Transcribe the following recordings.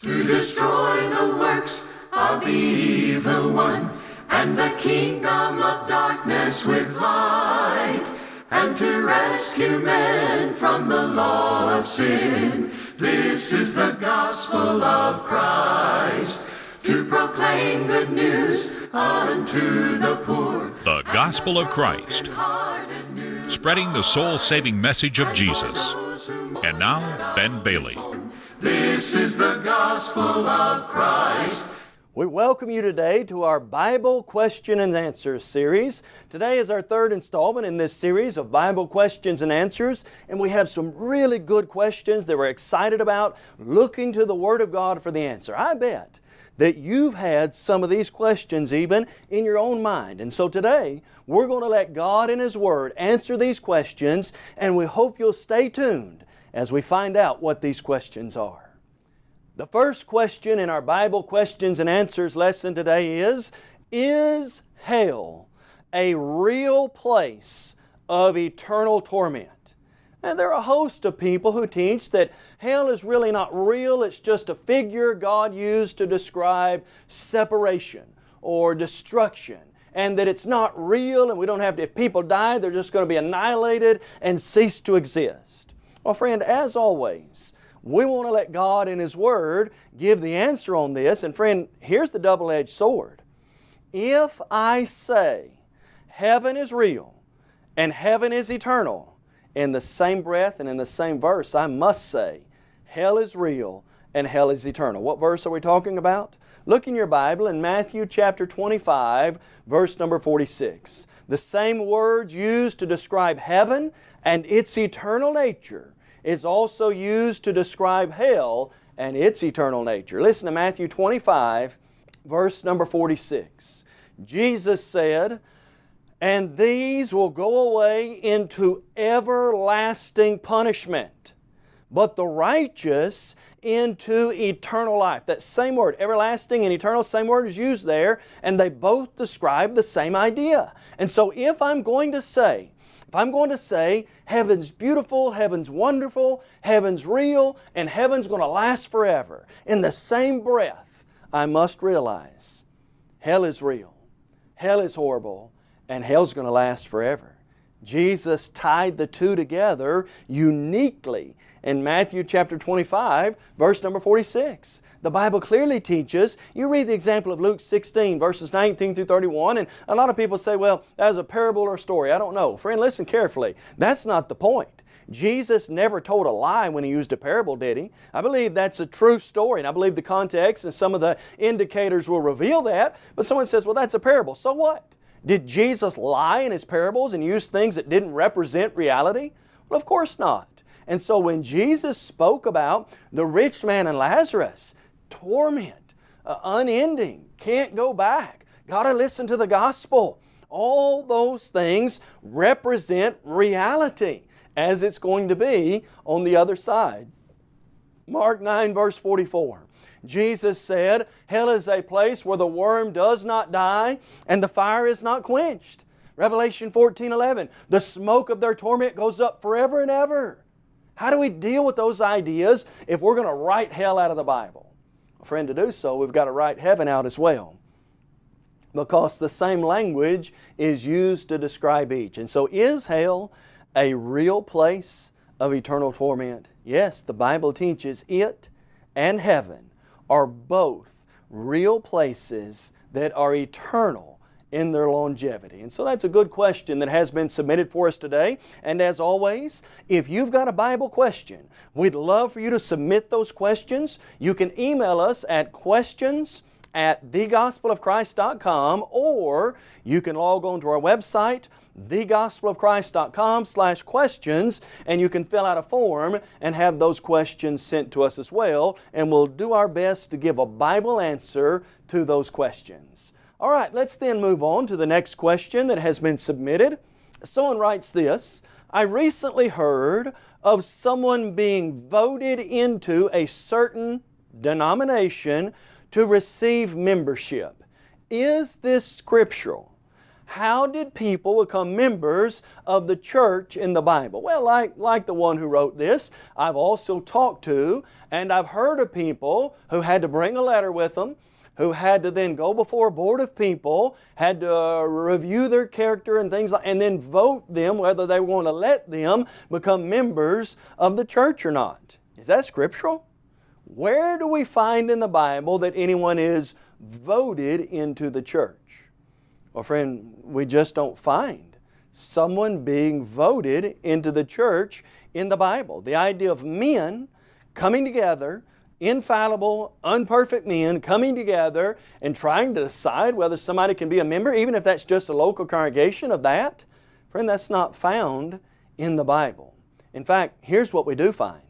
to destroy the works of the evil one and the kingdom of darkness with light and to rescue men from the law of sin. This is the gospel of Christ to proclaim good news unto the poor. The gospel of Christ, spreading the soul saving message of Jesus. And now, Ben Bailey. This is the gospel of Christ. We welcome you today to our Bible Question and Answers series. Today is our third installment in this series of Bible Questions and Answers, and we have some really good questions that we're excited about, looking to the Word of God for the answer. I bet that you've had some of these questions even in your own mind. And so today, we're going to let God in His Word answer these questions, and we hope you'll stay tuned as we find out what these questions are. The first question in our Bible questions and answers lesson today is, is hell a real place of eternal torment? And there are a host of people who teach that hell is really not real, it's just a figure God used to describe separation or destruction and that it's not real and we don't have to, if people die, they're just going to be annihilated and cease to exist. Well, friend, as always, we want to let God and His Word give the answer on this. And friend, here's the double-edged sword. If I say heaven is real and heaven is eternal, in the same breath and in the same verse, I must say, hell is real and hell is eternal. What verse are we talking about? Look in your Bible in Matthew chapter 25, verse number 46. The same word used to describe heaven and its eternal nature is also used to describe hell and its eternal nature. Listen to Matthew 25, verse number 46. Jesus said, and these will go away into everlasting punishment, but the righteous into eternal life. That same word, everlasting and eternal, same word is used there, and they both describe the same idea. And so if I'm going to say, if I'm going to say heaven's beautiful, heaven's wonderful, heaven's real, and heaven's going to last forever, in the same breath, I must realize hell is real, hell is horrible, and hell's going to last forever. Jesus tied the two together uniquely in Matthew chapter 25, verse number 46. The Bible clearly teaches, you read the example of Luke 16, verses 19 through 31, and a lot of people say, well, that was a parable or a story. I don't know. Friend, listen carefully. That's not the point. Jesus never told a lie when He used a parable, did He? I believe that's a true story, and I believe the context and some of the indicators will reveal that, but someone says, well, that's a parable. So what? Did Jesus lie in His parables and use things that didn't represent reality? Well, of course not. And so when Jesus spoke about the rich man and Lazarus, torment, uh, unending, can't go back, got to listen to the gospel. All those things represent reality as it's going to be on the other side. Mark 9 verse 44. Jesus said, Hell is a place where the worm does not die and the fire is not quenched. Revelation 14, 11. The smoke of their torment goes up forever and ever. How do we deal with those ideas if we're going to write hell out of the Bible? Friend, to do so, we've got to write heaven out as well because the same language is used to describe each. And so is hell a real place of eternal torment? Yes, the Bible teaches it and heaven are both real places that are eternal in their longevity? And so that's a good question that has been submitted for us today. And as always, if you've got a Bible question, we'd love for you to submit those questions. You can email us at questions at thegospelofchrist.com or you can log on to our website thegospelofchrist.com slash questions and you can fill out a form and have those questions sent to us as well and we'll do our best to give a Bible answer to those questions. All right, let's then move on to the next question that has been submitted. Someone writes this, I recently heard of someone being voted into a certain denomination to receive membership. Is this scriptural? How did people become members of the church in the Bible? Well, like, like the one who wrote this, I've also talked to and I've heard of people who had to bring a letter with them, who had to then go before a board of people, had to review their character and things like, and then vote them whether they want to let them become members of the church or not. Is that scriptural? Where do we find in the Bible that anyone is voted into the church? Well, friend, we just don't find someone being voted into the church in the Bible. The idea of men coming together, infallible, unperfect men coming together and trying to decide whether somebody can be a member, even if that's just a local congregation of that, friend, that's not found in the Bible. In fact, here's what we do find.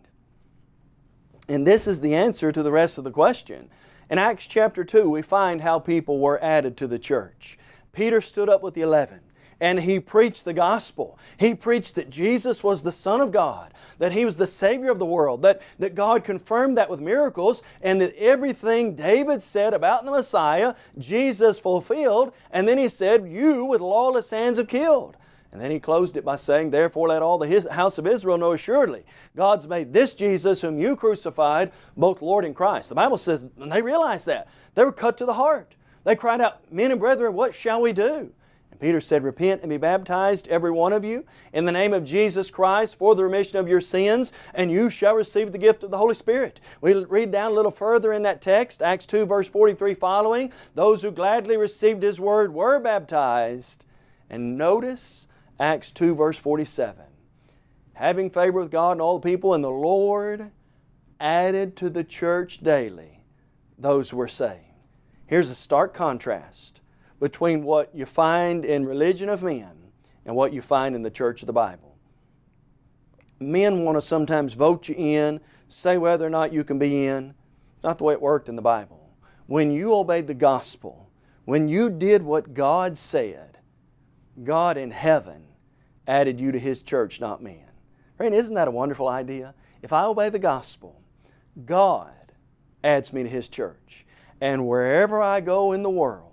And this is the answer to the rest of the question. In Acts chapter 2, we find how people were added to the church. Peter stood up with the eleven and he preached the gospel. He preached that Jesus was the Son of God, that He was the Savior of the world, that, that God confirmed that with miracles, and that everything David said about the Messiah, Jesus fulfilled, and then he said, You with lawless hands have killed. And then he closed it by saying, Therefore let all the house of Israel know assuredly, God's made this Jesus whom you crucified, both Lord and Christ. The Bible says, and they realized that. They were cut to the heart. They cried out, Men and brethren, what shall we do? And Peter said, Repent and be baptized, every one of you, in the name of Jesus Christ for the remission of your sins, and you shall receive the gift of the Holy Spirit. We read down a little further in that text, Acts 2, verse 43 following. Those who gladly received His word were baptized. And notice Acts 2, verse 47. Having favor with God and all the people, and the Lord added to the church daily those who were saved. Here's a stark contrast between what you find in religion of men and what you find in the church of the Bible. Men want to sometimes vote you in, say whether or not you can be in. Not the way it worked in the Bible. When you obeyed the gospel, when you did what God said, God in heaven added you to His church, not men. Friend, isn't that a wonderful idea? If I obey the gospel, God adds me to His church. And wherever I go in the world,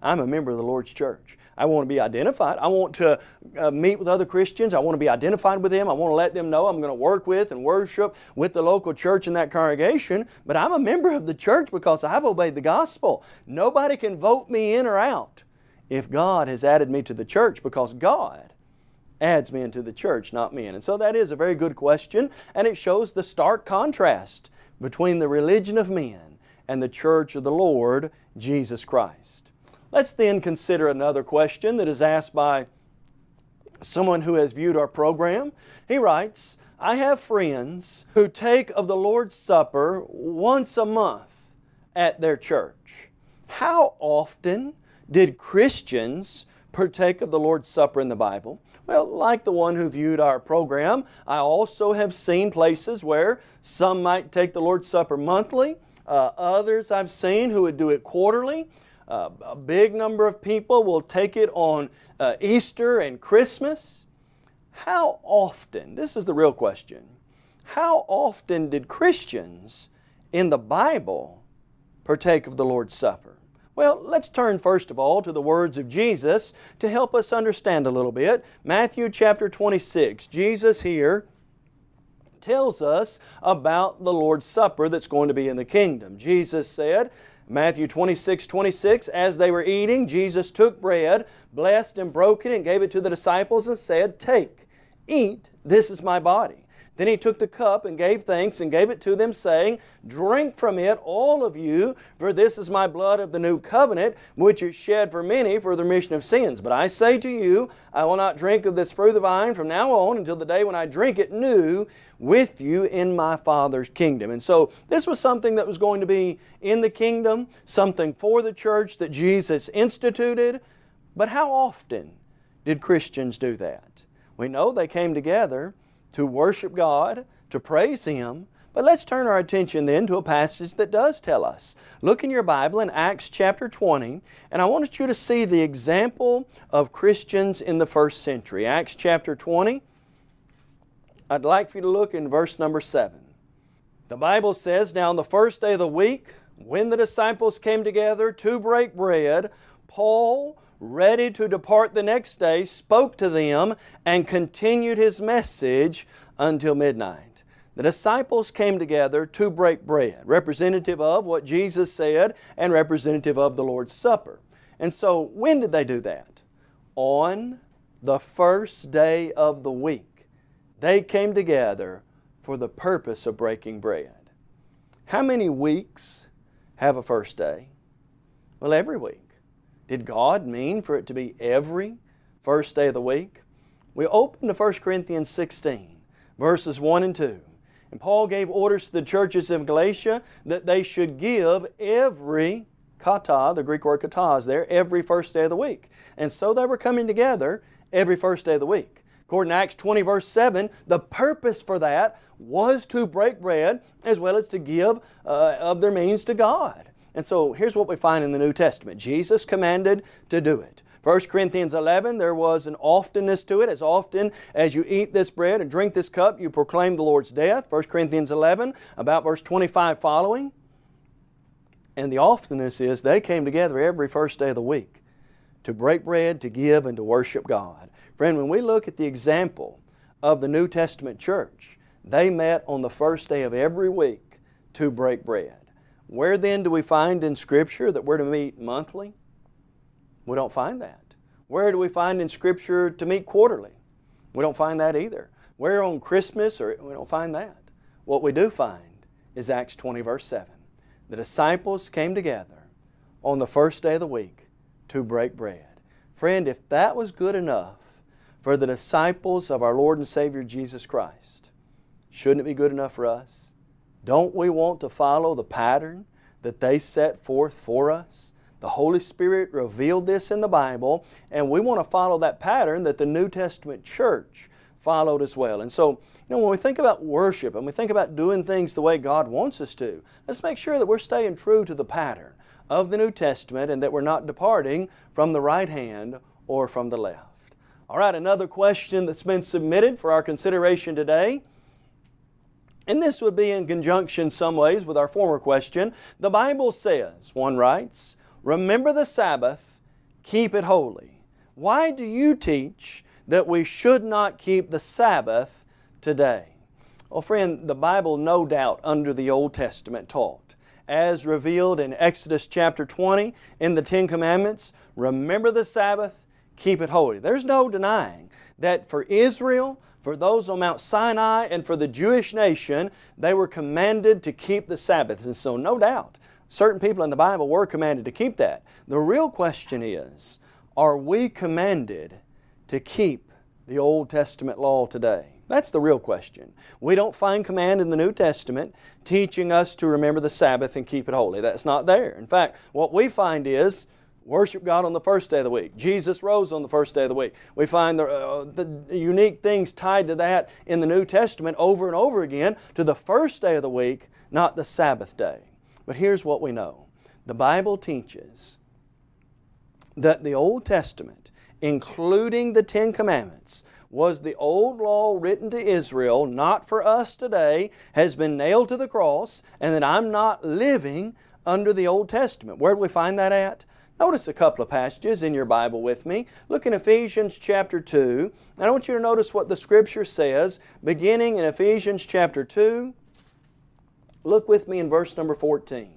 I'm a member of the Lord's church. I want to be identified. I want to uh, meet with other Christians. I want to be identified with them. I want to let them know I'm going to work with and worship with the local church in that congregation. But I'm a member of the church because I've obeyed the gospel. Nobody can vote me in or out if God has added me to the church because God adds men to the church, not men. And so that is a very good question and it shows the stark contrast between the religion of men and the church of the Lord Jesus Christ. Let's then consider another question that is asked by someone who has viewed our program. He writes, I have friends who take of the Lord's Supper once a month at their church. How often did Christians partake of the Lord's Supper in the Bible? Well, like the one who viewed our program, I also have seen places where some might take the Lord's Supper monthly, uh, others I've seen who would do it quarterly. Uh, a big number of people will take it on uh, Easter and Christmas. How often, this is the real question, how often did Christians in the Bible partake of the Lord's Supper? Well, let's turn first of all to the words of Jesus to help us understand a little bit. Matthew chapter 26. Jesus here tells us about the Lord's Supper that's going to be in the kingdom. Jesus said, Matthew 26, 26, as they were eating, Jesus took bread, blessed and broke it, and gave it to the disciples and said, Take, eat, this is my body. Then he took the cup and gave thanks and gave it to them, saying, Drink from it, all of you, for this is my blood of the new covenant, which is shed for many for the remission of sins. But I say to you, I will not drink of this fruit of the vine from now on until the day when I drink it new with you in my Father's kingdom. And so this was something that was going to be in the kingdom, something for the church that Jesus instituted. But how often did Christians do that? We know they came together to worship God, to praise Him. But let's turn our attention then to a passage that does tell us. Look in your Bible in Acts chapter 20, and I want you to see the example of Christians in the first century. Acts chapter 20, I'd like for you to look in verse number 7. The Bible says, Now on the first day of the week, when the disciples came together to break bread, Paul ready to depart the next day, spoke to them and continued His message until midnight. The disciples came together to break bread, representative of what Jesus said and representative of the Lord's Supper. And so when did they do that? On the first day of the week. They came together for the purpose of breaking bread. How many weeks have a first day? Well, every week. Did God mean for it to be every first day of the week? We open to 1 Corinthians 16, verses 1 and 2. And Paul gave orders to the churches of Galatia that they should give every kata, the Greek word kata is there, every first day of the week. And so they were coming together every first day of the week. According to Acts 20 verse 7, the purpose for that was to break bread as well as to give uh, of their means to God. And so here's what we find in the New Testament. Jesus commanded to do it. 1 Corinthians 11, there was an oftenness to it. As often as you eat this bread and drink this cup, you proclaim the Lord's death. 1 Corinthians 11, about verse 25 following. And the oftenness is they came together every first day of the week to break bread, to give, and to worship God. Friend, when we look at the example of the New Testament church, they met on the first day of every week to break bread. Where then do we find in Scripture that we're to meet monthly? We don't find that. Where do we find in Scripture to meet quarterly? We don't find that either. Where on Christmas, or we don't find that. What we do find is Acts 20 verse 7. The disciples came together on the first day of the week to break bread. Friend, if that was good enough for the disciples of our Lord and Savior Jesus Christ, shouldn't it be good enough for us? Don't we want to follow the pattern that they set forth for us? The Holy Spirit revealed this in the Bible, and we want to follow that pattern that the New Testament church followed as well. And so, you know, when we think about worship and we think about doing things the way God wants us to, let's make sure that we're staying true to the pattern of the New Testament and that we're not departing from the right hand or from the left. All right, another question that's been submitted for our consideration today and this would be in conjunction some ways with our former question. The Bible says, one writes, Remember the Sabbath, keep it holy. Why do you teach that we should not keep the Sabbath today? Well, friend, the Bible no doubt under the Old Testament taught, as revealed in Exodus chapter 20 in the Ten Commandments, remember the Sabbath, keep it holy. There's no denying that for Israel, for those on Mount Sinai and for the Jewish nation, they were commanded to keep the Sabbath. And so no doubt, certain people in the Bible were commanded to keep that. The real question is, are we commanded to keep the Old Testament law today? That's the real question. We don't find command in the New Testament teaching us to remember the Sabbath and keep it holy. That's not there. In fact, what we find is Worship God on the first day of the week. Jesus rose on the first day of the week. We find the, uh, the unique things tied to that in the New Testament over and over again to the first day of the week, not the Sabbath day. But here's what we know. The Bible teaches that the Old Testament, including the Ten Commandments, was the old law written to Israel, not for us today, has been nailed to the cross, and that I'm not living under the Old Testament. Where do we find that at? Notice a couple of passages in your Bible with me. Look in Ephesians chapter 2. And I want you to notice what the Scripture says, beginning in Ephesians chapter 2. Look with me in verse number 14.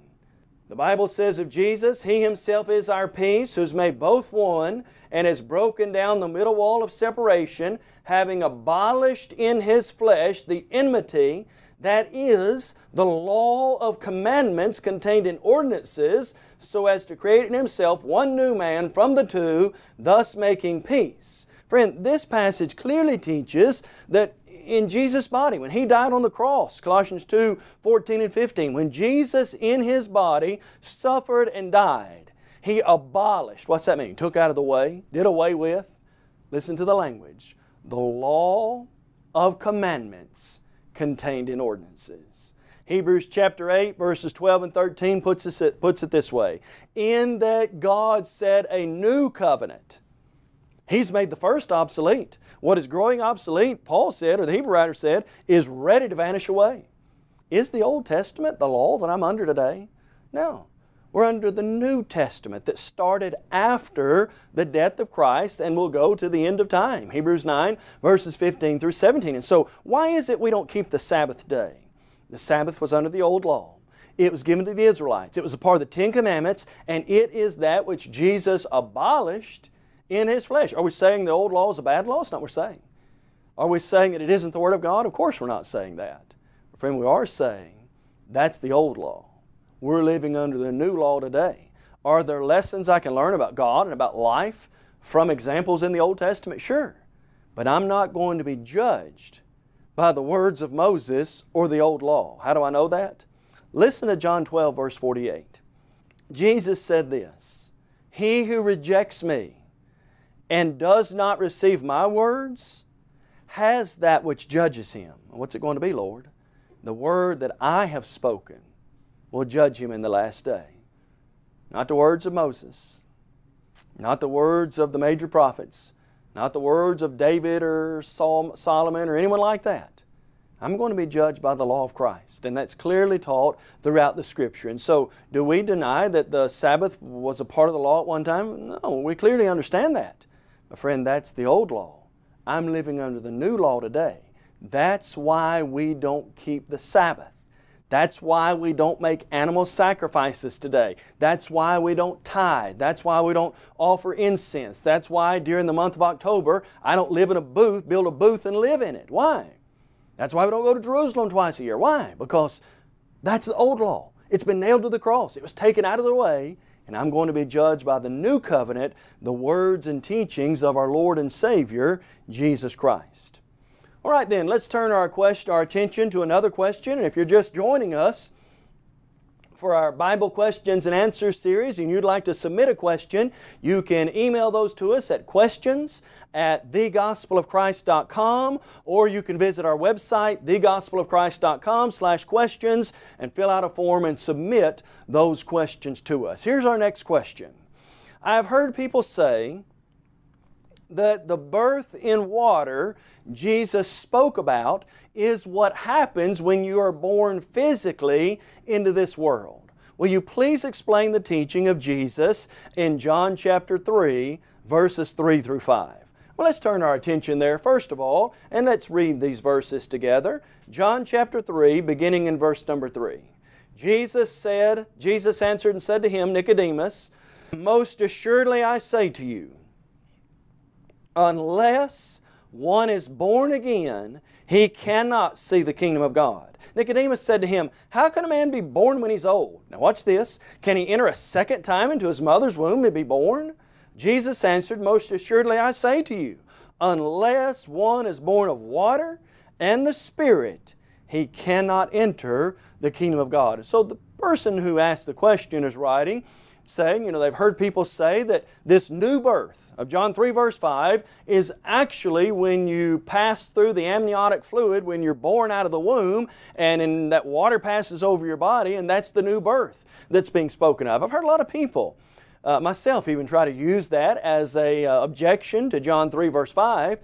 The Bible says of Jesus, He Himself is our peace, who's made both one, and has broken down the middle wall of separation, having abolished in His flesh the enmity, that is, the law of commandments contained in ordinances, so as to create in Himself one new man from the two, thus making peace. Friend, this passage clearly teaches that in Jesus' body, when He died on the cross, Colossians 2, 14 and 15, when Jesus in His body suffered and died, He abolished, what's that mean? Took out of the way, did away with, listen to the language, the law of commandments contained in ordinances. Hebrews chapter 8 verses 12 and 13 puts it, puts it this way. In that God said a new covenant. He's made the first obsolete. What is growing obsolete, Paul said, or the Hebrew writer said, is ready to vanish away. Is the Old Testament the law that I'm under today? No. We're under the New Testament that started after the death of Christ and will go to the end of time. Hebrews 9 verses 15 through 17. And so why is it we don't keep the Sabbath day? The Sabbath was under the old law. It was given to the Israelites. It was a part of the Ten Commandments and it is that which Jesus abolished in His flesh. Are we saying the old law is a bad law? It's not what we're saying. Are we saying that it isn't the Word of God? Of course we're not saying that. But Friend, we are saying that's the old law. We're living under the new law today. Are there lessons I can learn about God and about life from examples in the Old Testament? Sure. But I'm not going to be judged by the words of Moses or the old law. How do I know that? Listen to John 12 verse 48. Jesus said this, He who rejects me and does not receive my words has that which judges him. What's it going to be, Lord? The word that I have spoken will judge him in the last day. Not the words of Moses, not the words of the major prophets, not the words of David or Solomon or anyone like that. I'm going to be judged by the law of Christ. And that's clearly taught throughout the Scripture. And so, do we deny that the Sabbath was a part of the law at one time? No, we clearly understand that. My friend, that's the old law. I'm living under the new law today. That's why we don't keep the Sabbath. That's why we don't make animal sacrifices today. That's why we don't tithe. That's why we don't offer incense. That's why during the month of October I don't live in a booth, build a booth and live in it. Why? That's why we don't go to Jerusalem twice a year. Why? Because that's the old law. It's been nailed to the cross. It was taken out of the way and I'm going to be judged by the new covenant, the words and teachings of our Lord and Savior, Jesus Christ. All right then, let's turn our, question, our attention to another question. And if you're just joining us for our Bible questions and answers series and you'd like to submit a question, you can email those to us at questions at thegospelofchrist.com or you can visit our website, thegospelofchrist.com slash questions and fill out a form and submit those questions to us. Here's our next question. I've heard people say that the birth in water Jesus spoke about is what happens when you are born physically into this world. Will you please explain the teaching of Jesus in John chapter 3, verses 3 through 5? Well, let's turn our attention there first of all, and let's read these verses together. John chapter 3, beginning in verse number 3. Jesus said, Jesus answered and said to him, Nicodemus, Most assuredly I say to you, unless one is born again, he cannot see the kingdom of God. Nicodemus said to him, How can a man be born when he's old? Now watch this. Can he enter a second time into his mother's womb and be born? Jesus answered, Most assuredly I say to you, unless one is born of water and the Spirit, he cannot enter the kingdom of God. So the person who asked the question is writing, saying, you know, they've heard people say that this new birth of John 3 verse 5 is actually when you pass through the amniotic fluid, when you're born out of the womb, and in that water passes over your body, and that's the new birth that's being spoken of. I've heard a lot of people, uh, myself even try to use that as a uh, objection to John 3 verse 5.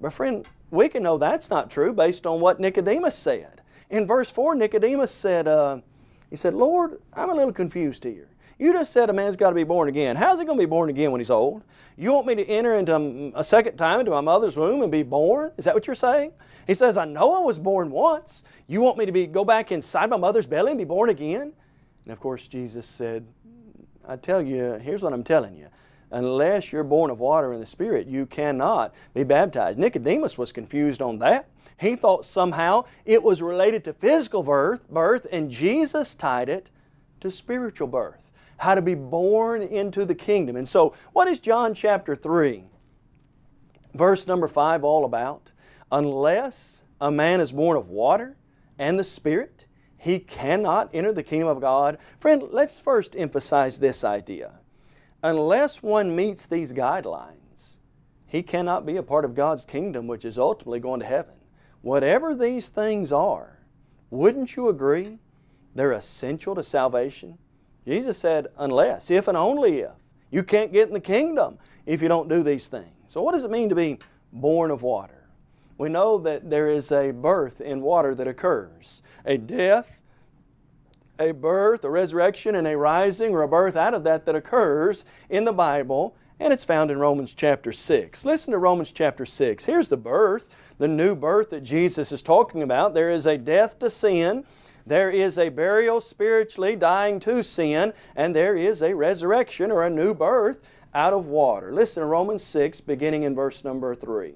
But friend, we can know that's not true based on what Nicodemus said. In verse 4, Nicodemus said, uh, he said, Lord, I'm a little confused here. You just said a man's got to be born again. How's he going to be born again when he's old? You want me to enter into a second time into my mother's womb and be born? Is that what you're saying? He says, I know I was born once. You want me to be go back inside my mother's belly and be born again? And of course, Jesus said, I tell you, here's what I'm telling you. Unless you're born of water and the Spirit, you cannot be baptized. Nicodemus was confused on that. He thought somehow it was related to physical birth, birth and Jesus tied it to spiritual birth how to be born into the kingdom. And so, what is John chapter 3, verse number 5 all about? Unless a man is born of water and the Spirit, he cannot enter the kingdom of God. Friend, let's first emphasize this idea. Unless one meets these guidelines, he cannot be a part of God's kingdom, which is ultimately going to heaven. Whatever these things are, wouldn't you agree they're essential to salvation? Jesus said, unless, if and only if. You can't get in the kingdom if you don't do these things. So what does it mean to be born of water? We know that there is a birth in water that occurs, a death, a birth, a resurrection, and a rising or a birth out of that that occurs in the Bible, and it's found in Romans chapter 6. Listen to Romans chapter 6. Here's the birth, the new birth that Jesus is talking about. There is a death to sin, there is a burial spiritually dying to sin, and there is a resurrection or a new birth out of water. Listen to Romans 6 beginning in verse number 3.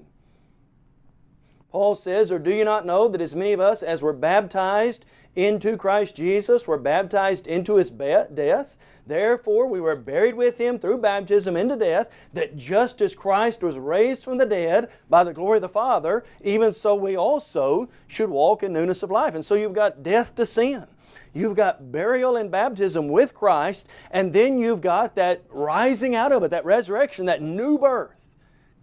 Paul says, Or do you not know that as many of us as were baptized into Christ Jesus were baptized into His death? Therefore we were buried with Him through baptism into death, that just as Christ was raised from the dead by the glory of the Father, even so we also should walk in newness of life. And so you've got death to sin. You've got burial and baptism with Christ, and then you've got that rising out of it, that resurrection, that new birth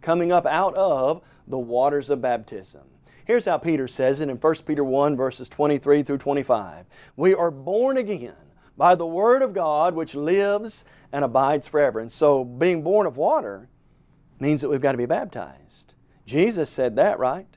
coming up out of the waters of baptism. Here's how Peter says it in 1 Peter 1 verses 23 through 25. We are born again by the Word of God which lives and abides forever. And so being born of water means that we've got to be baptized. Jesus said that, right?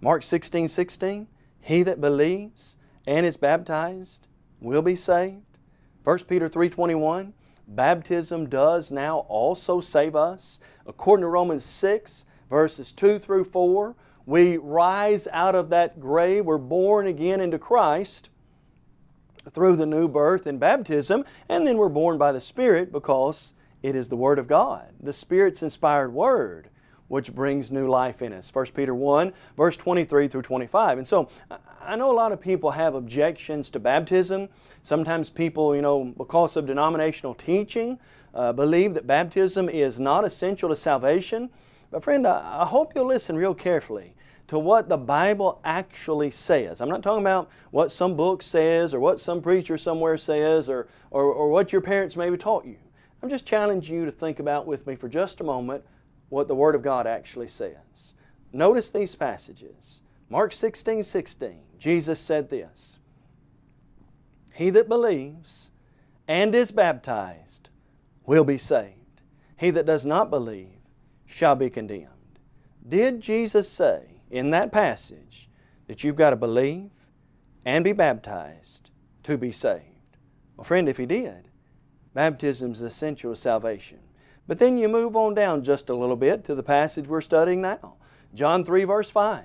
Mark 16, 16, He that believes and is baptized will be saved. 1 Peter 3.21, baptism does now also save us. According to Romans 6, verses 2 through 4, we rise out of that grave. We're born again into Christ through the new birth and baptism, and then we're born by the Spirit because it is the Word of God, the Spirit's inspired Word, which brings new life in us. 1 Peter 1, verse 23 through 25. And so, I know a lot of people have objections to baptism. Sometimes people, you know, because of denominational teaching, uh, believe that baptism is not essential to salvation. But friend, I, hope you'll listen real carefully to what the Bible actually says. I'm not talking about what some book says or what some preacher somewhere says or, or, or what your parents maybe taught you. I'm just challenging you to think about with me for just a moment what the Word of God actually says. Notice these passages. Mark 16, 16, Jesus said this, He that believes and is baptized will be saved. He that does not believe shall be condemned. Did Jesus say in that passage that you've got to believe and be baptized to be saved? Well, friend, if He did, baptism is essential to salvation. But then you move on down just a little bit to the passage we're studying now. John 3 verse 5.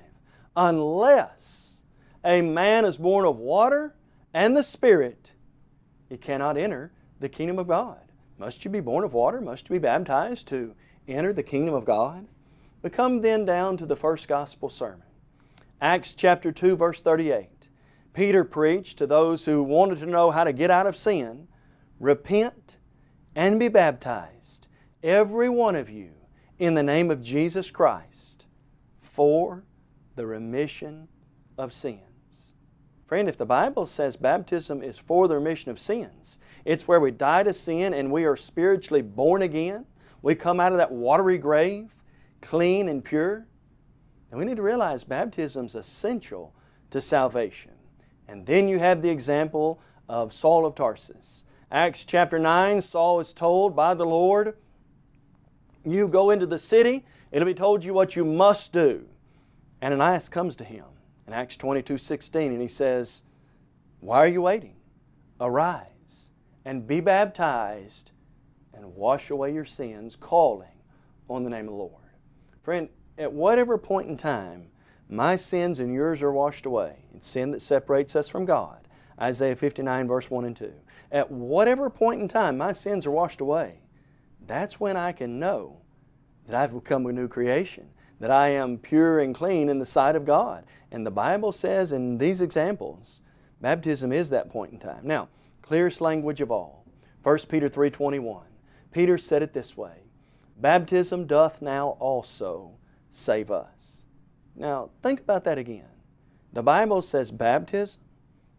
Unless a man is born of water and the Spirit, he cannot enter the kingdom of God. Must you be born of water? Must you be baptized to enter the kingdom of God? We come then down to the first gospel sermon. Acts chapter 2 verse 38. Peter preached to those who wanted to know how to get out of sin, repent and be baptized, every one of you, in the name of Jesus Christ, for the remission of sins. Friend, if the Bible says baptism is for the remission of sins, it's where we die to sin and we are spiritually born again, we come out of that watery grave clean and pure. And we need to realize baptism is essential to salvation. And then you have the example of Saul of Tarsus. Acts chapter 9, Saul is told by the Lord, you go into the city, it'll be told you what you must do. Ananias comes to him in Acts 22, 16, and he says, Why are you waiting? Arise and be baptized and wash away your sins, calling on the name of the Lord. Friend, at whatever point in time my sins and yours are washed away, it's sin that separates us from God, Isaiah 59 verse 1 and 2. At whatever point in time my sins are washed away, that's when I can know that I've become a new creation, that I am pure and clean in the sight of God. And the Bible says in these examples, baptism is that point in time. Now, clearest language of all, 1 Peter 3.21. Peter said it this way, Baptism doth now also save us. Now, think about that again. The Bible says baptism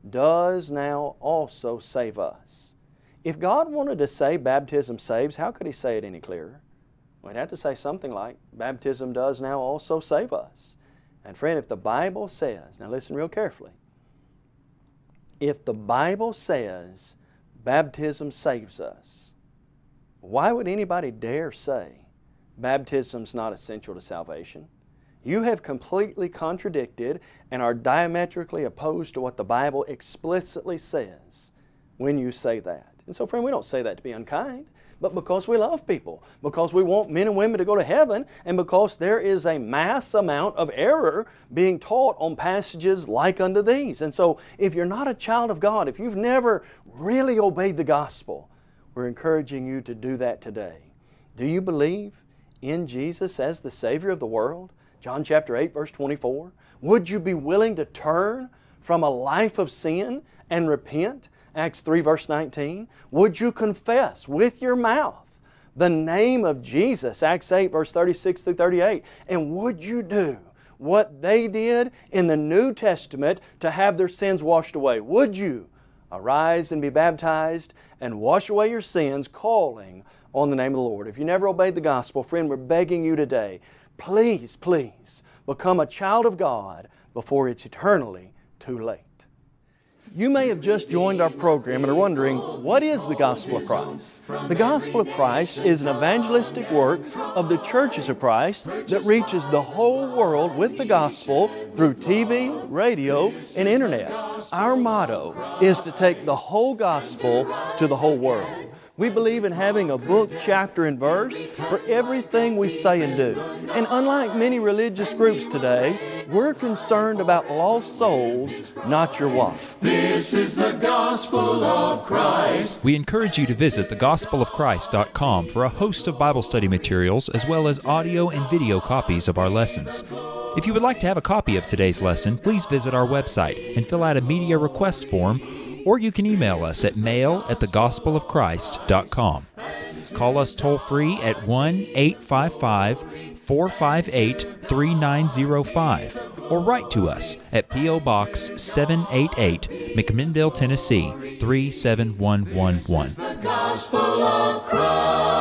does now also save us. If God wanted to say baptism saves, how could He say it any clearer? We'd have to say something like, baptism does now also save us. And friend, if the Bible says, now listen real carefully, if the Bible says baptism saves us, why would anybody dare say baptism's not essential to salvation? You have completely contradicted and are diametrically opposed to what the Bible explicitly says when you say that. And so, friend, we don't say that to be unkind, but because we love people, because we want men and women to go to heaven, and because there is a mass amount of error being taught on passages like unto these. And so, if you're not a child of God, if you've never really obeyed the gospel, we're encouraging you to do that today. Do you believe in Jesus as the Savior of the world? John chapter 8, verse 24. Would you be willing to turn from a life of sin and repent? Acts 3, verse 19. Would you confess with your mouth the name of Jesus? Acts 8, verse 36 through 38. And would you do what they did in the New Testament to have their sins washed away? Would you arise and be baptized and wash away your sins, calling on the name of the Lord? If you never obeyed the gospel, friend, we're begging you today, please, please become a child of God before it's eternally too late. You may have just joined our program and are wondering, what is the Gospel of Christ? The Gospel of Christ is an evangelistic work of the churches of Christ that reaches the whole world with the gospel through TV, radio, and internet. Our motto is to take the whole gospel to the whole world. We believe in having a book, chapter, and verse for everything we say and do. And unlike many religious groups today, we're concerned about lost souls, not your wife. This is the gospel of Christ. We encourage you to visit thegospelofchrist.com for a host of Bible study materials as well as audio and video copies of our lessons. If you would like to have a copy of today's lesson, please visit our website and fill out a media request form or you can email us at mail at thegospelofchrist.com. Call us toll free at 1 855 458 3905 or write to us at P.O. Box 788, McMinnville, Tennessee 37111.